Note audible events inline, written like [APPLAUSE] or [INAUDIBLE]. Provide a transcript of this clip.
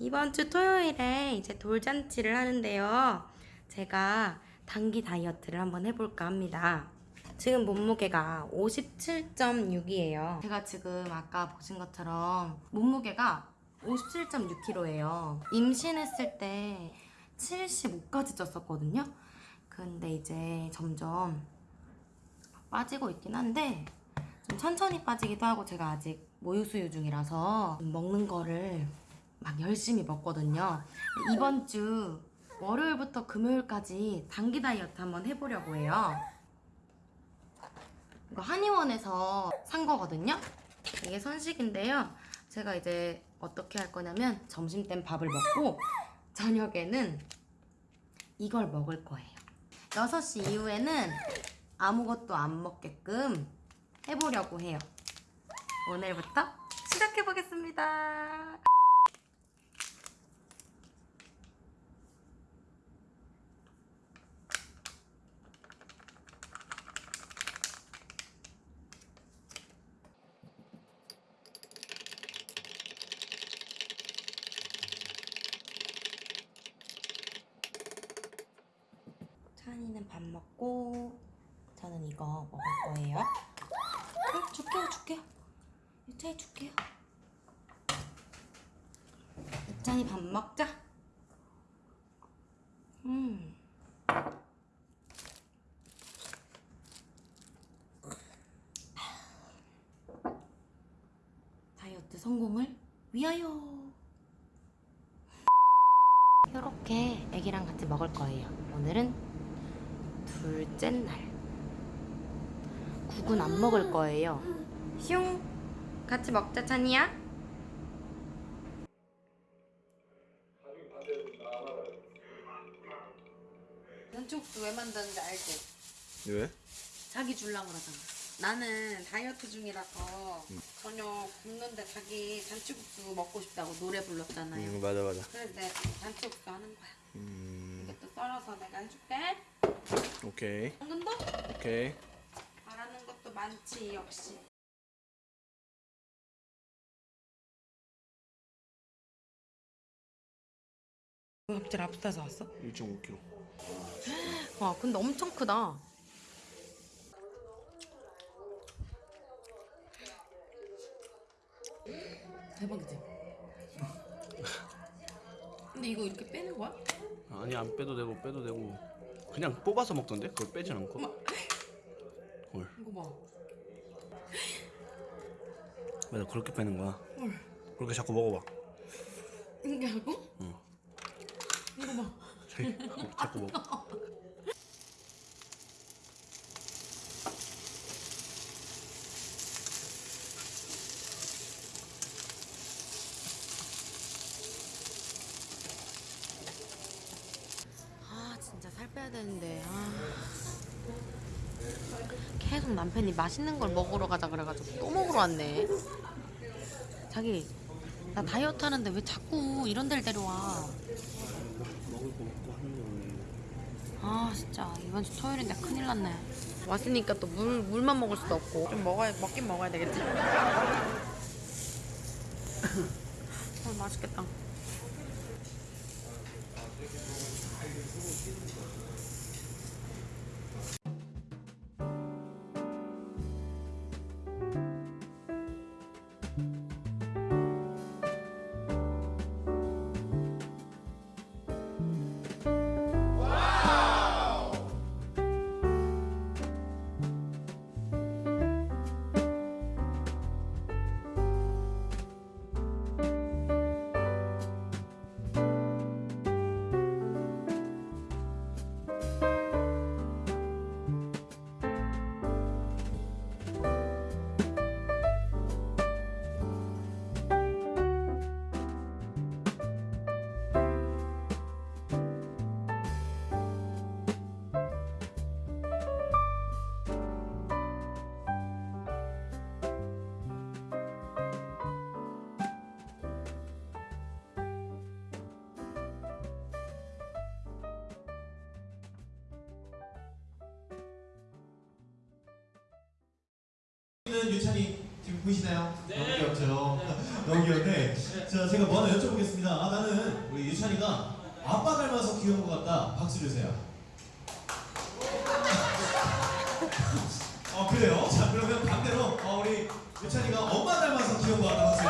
이번 주 토요일에 이제 돌잔치를 하는데요. 제가 단기 다이어트를 한번 해볼까 합니다. 지금 몸무게가 57.6이에요. 제가 지금 아까 보신 것처럼 몸무게가 57.6kg예요. 임신했을 때 75까지 쪘었거든요. 근데 이제 점점 빠지고 있긴 한데 좀 천천히 빠지기도 하고 제가 아직 모유수유 중이라서 먹는 거를 막 열심히 먹거든요. 이번 주 월요일부터 금요일까지 단기 다이어트 한번 해보려고 해요. 이거 한의원에서 산 거거든요. 이게 선식인데요. 제가 이제 어떻게 할 거냐면 점심 땐 밥을 먹고 저녁에는 이걸 먹을 거예요. 6시 이후에는 아무것도 안 먹게끔 해보려고 해요. 오늘부터 시작해보겠습니다. 찬이는 밥 먹고 저는 이거 먹을 거예요. 어, 줄게요, 줄게요. 유찬이 줄게요. 유찬이 밥 먹자. 음. 다이어트 성공을 위하여. 이렇게 애기랑 같이 먹을 거예요. 오늘은 둘째 날. 국은 안 먹을 거예요. 슝! 같이 먹자, 찬이야. 전축도 왜 만드는지 알지? 왜? 자기 줄라고 그러잖아. 나는 다이어트 중이라서 저녁 굶는데 자기 잔치국수 먹고 싶다고 노래 불렀잖아요. 응 맞아 맞아 그래서 내가 잔치국수 하는 거야. 음 썰어서 내가 해줄게. 오케이 당근도? 오케이 바라는 것도 많지 역시. 왜 갑자기 랍스터 사왔어? 1.5kg 와 근데 엄청 크다. 대박이지. 근데 이거 이렇게 빼는 거야? 아니 안 빼도 되고 빼도 되고 그냥 뽑아서 먹던데 그걸 빼진 않고 헐 이거 봐. 맞아 그렇게 빼는 거야 헐. 그렇게 자꾸 먹어봐 이게 하고? 응. 이거 봐. 자꾸 먹어 아 진짜 살 빼야 되는데 아. 계속 남편이 맛있는 걸 먹으러 가자 그래가지고 또 먹으러 왔네. 자기 나 다이어트 하는데 왜 자꾸 이런 데를 데려와? 먹을 거 먹고 하는 거는 아 진짜. 이번 주 토요일인데 큰일 났네. 왔으니까 또 물, 물만 먹을 수도 없고. 좀 먹어야 먹긴 먹어야 되겠지? [LAUGHS] 어 맛있겠다 있는 유찬이 지금 보이시나요? 네. 너무 귀엽죠? 네. [LAUGHS] 너무 귀여운데 네. 자, 제가 뭐 하나 여쭤보겠습니다. 아, 나는 우리 유찬이가 아빠 닮아서 귀여운 것 같다. 박수 주세요. [LAUGHS] 어, 그래요? 자, 그러면 반대로 어, 우리 유찬이가 엄마 닮아서 귀여운 것 같다. 박수